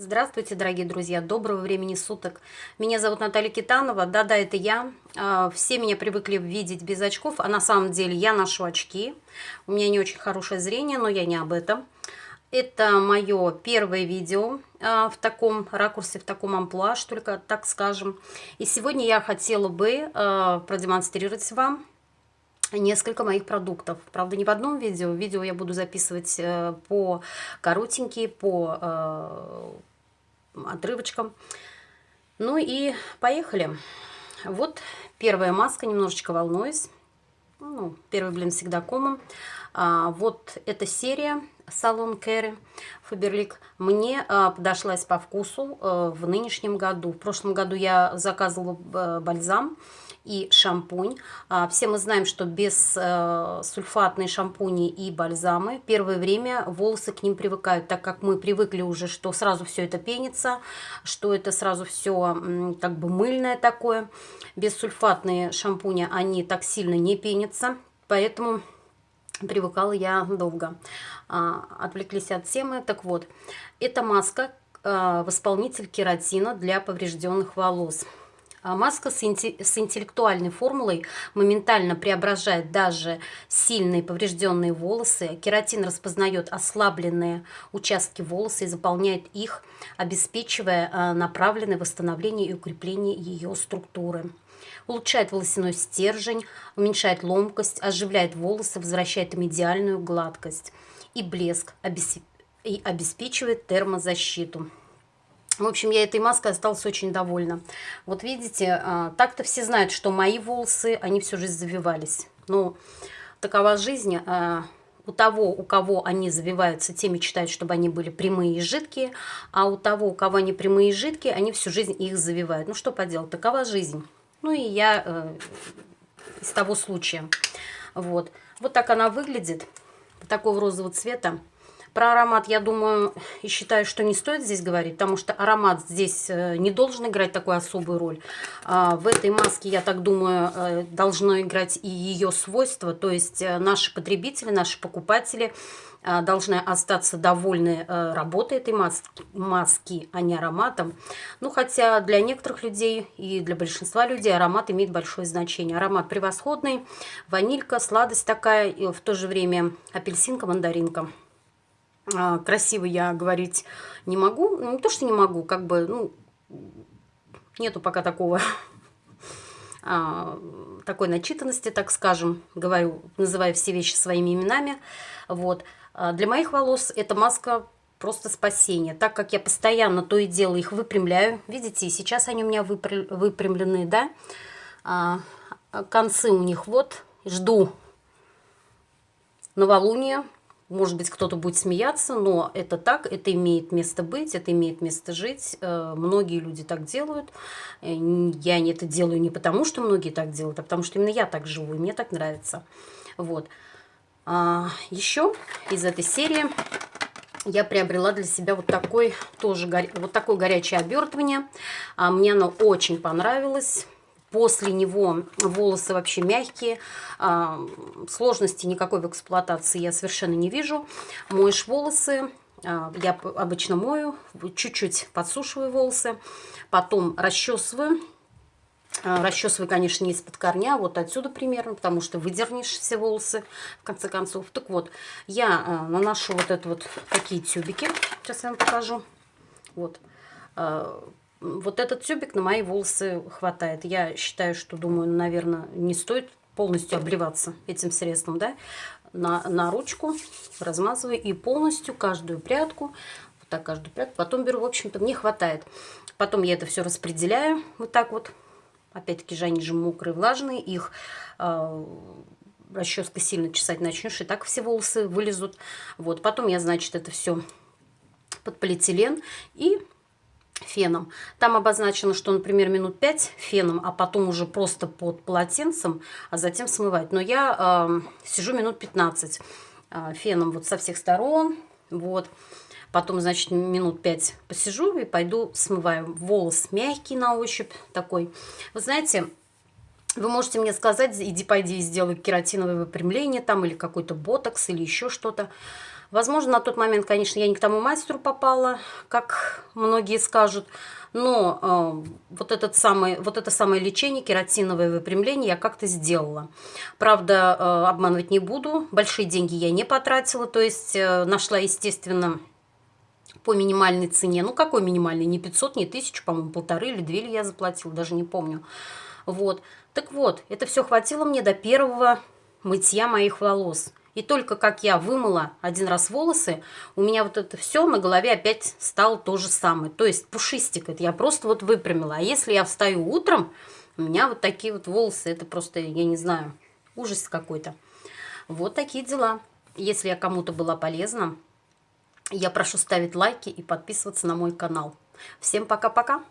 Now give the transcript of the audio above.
Здравствуйте, дорогие друзья, доброго времени суток. Меня зовут Наталья Китанова, да-да, это я. А, все меня привыкли видеть без очков, а на самом деле я ношу очки. У меня не очень хорошее зрение, но я не об этом. Это мое первое видео а, в таком ракурсе, в таком амплуа, что только так скажем. И сегодня я хотела бы а, продемонстрировать вам несколько моих продуктов. Правда, не в одном видео. Видео я буду записывать э, по коротенькие, по э, отрывочком. Ну и поехали. Вот первая маска, немножечко волнуюсь. Ну, первый блин всегда комом. А, вот эта серия салон Кэрри Фаберлик мне а, подошлась по вкусу а, в нынешнем году. В прошлом году я заказывала а, бальзам и шампунь. Все мы знаем, что без сульфатные шампуни и бальзамы первое время волосы к ним привыкают, так как мы привыкли уже, что сразу все это пенится, что это сразу все как бы мыльное такое. Без сульфатные шампуни они так сильно не пенятся, поэтому привыкала я долго. А, отвлеклись от темы. Так вот, это маска, э, восполнитель кератина для поврежденных волос. А маска с, интеллектуальной формулой моментально преображает даже сильные поврежденные волосы. Кератин распознает ослабленные участки волоса и заполняет их, обеспечивая а, направленное восстановление и укрепление ее структуры. Улучшает волосяной стержень, уменьшает ломкость, оживляет волосы, возвращает им идеальную гладкость и блеск, и обеспечивает термозащиту. В общем, я этой маской осталась очень довольна. Вот видите, а, так-то все знают, что мои волосы, они всю жизнь завивались. Но такова жизнь. А, у того, у кого они завиваются, те мечтают, чтобы они были прямые и жидкие, а у того, у кого они прямые и жидкие, они всю жизнь их завивают. Ну что поделать, такова жизнь. Ну и я э, из того случая. Вот. вот так она выглядит, такого розового цвета. Про аромат, я думаю, и считаю, что не стоит здесь говорить, потому что аромат здесь э, не должен играть такую особую роль. А, в этой маске, я так думаю, э, должно играть и ее свойства, то есть э, наши потребители, наши покупатели должны остаться довольны работой этой маски, маски, а не ароматом. Ну, хотя для некоторых людей и для большинства людей аромат имеет большое значение. Аромат превосходный, ванилька, сладость такая, и в то же время апельсинка, мандаринка. А, красиво я говорить не могу. Ну, не то, что не могу, как бы, ну, нету пока такого, а, такой начитанности, так скажем. Говорю, называю все вещи своими именами. Вот. А для моих волос эта маска просто спасение, так как я постоянно то и дело их выпрямляю. Видите, сейчас они у меня выпрямлены, да? Концы у них вот. Жду новолуния может быть, кто-то будет смеяться, но это так, это имеет место быть, это имеет место жить. Э, многие люди так делают. Э, я это делаю не потому, что многие так делают, а потому что именно я так живу, и мне так нравится. Вот. А, еще из этой серии я приобрела для себя вот такой тоже вот такое горячее обертывание. А, мне оно очень понравилось. После него волосы вообще мягкие, а, сложности никакой в эксплуатации я совершенно не вижу. Моешь волосы, а, я обычно мою, чуть-чуть подсушиваю волосы, потом расчесываю. А, расчесываю, конечно, не из-под корня, вот отсюда примерно, потому что выдернешь все волосы, в конце концов. Так вот, я наношу вот это вот такие тюбики, сейчас я вам покажу. Вот, вот этот тюбик на мои волосы хватает. Я считаю, что, думаю, наверное, не стоит полностью обливаться этим средством, да, на, на ручку размазываю и полностью каждую прядку, вот так каждую прядку, потом беру, в общем-то, мне хватает. Потом я это все распределяю вот так вот, опять-таки же они же мокрые, влажные, их э, расческой сильно чесать начнешь, и так все волосы вылезут. Вот, потом я, значит, это все под полиэтилен и феном. Там обозначено, что, например, минут 5 феном, а потом уже просто под полотенцем, а затем смывать. Но я э, сижу минут 15 э, феном вот со всех сторон, вот. Потом, значит, минут 5 посижу и пойду смываю. Волос мягкий на ощупь такой. Вы знаете, вы можете мне сказать, иди пойди сделай кератиновое выпрямление там или какой-то ботокс или еще что-то. Возможно, на тот момент, конечно, я не к тому мастеру попала, как многие скажут, но э, вот, этот самый, вот это самое лечение, кератиновое выпрямление я как-то сделала. Правда, э, обманывать не буду, большие деньги я не потратила, то есть э, нашла, естественно, по минимальной цене. Ну, какой минимальный? Не 500, не 1000, по-моему, полторы или две ли я заплатила, даже не помню. Вот. Так вот, это все хватило мне до первого мытья моих волос. И только как я вымыла один раз волосы, у меня вот это все на голове опять стало то же самое. То есть пушистик, это я просто вот выпрямила. А если я встаю утром, у меня вот такие вот волосы, это просто, я не знаю, ужас какой-то. Вот такие дела. Если я кому-то была полезна, я прошу ставить лайки и подписываться на мой канал. Всем пока-пока!